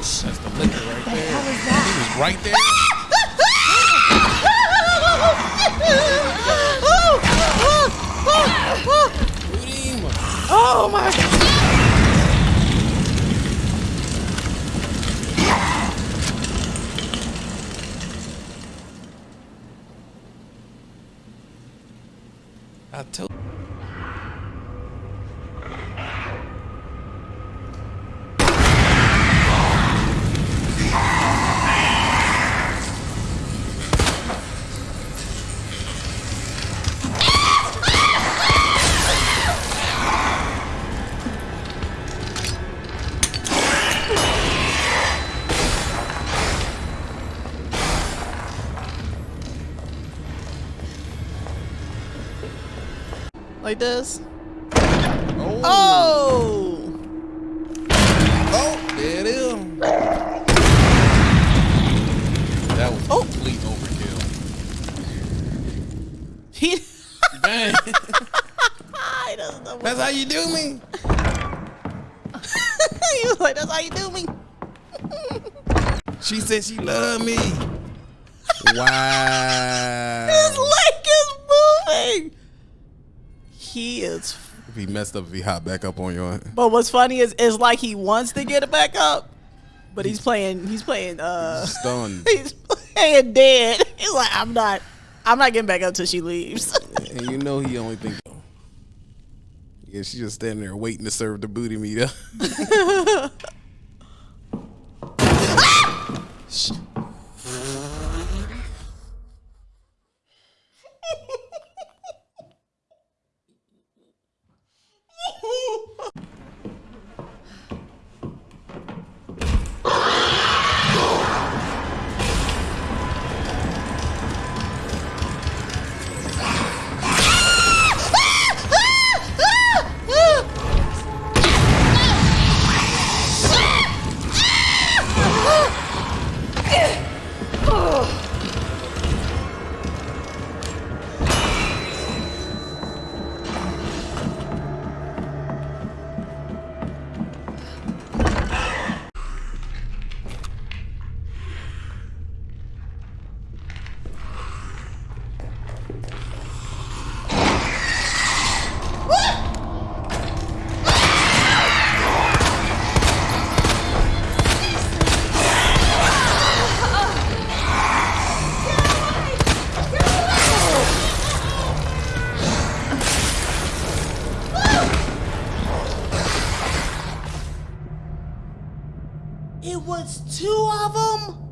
That's the liquor right there. How was that? He was right there. Oh my god. I told. Like this. Oh. Oh! Oh, there it is. That was Oh. complete overkill. He, Bang. he doesn't know That's how you do me. he was like, that's how you do me. She said she loved me. Wow. His leg is moving. He is. If he messed up, if he hop back up on you. But what's funny is, it's like he wants to get it back up, but he's playing. He's playing. Uh, Stunned. he's playing dead. He's like, I'm not. I'm not getting back up till she leaves. And you know he only think. Yeah, she just standing there waiting to serve the booty meat up. it was two of them.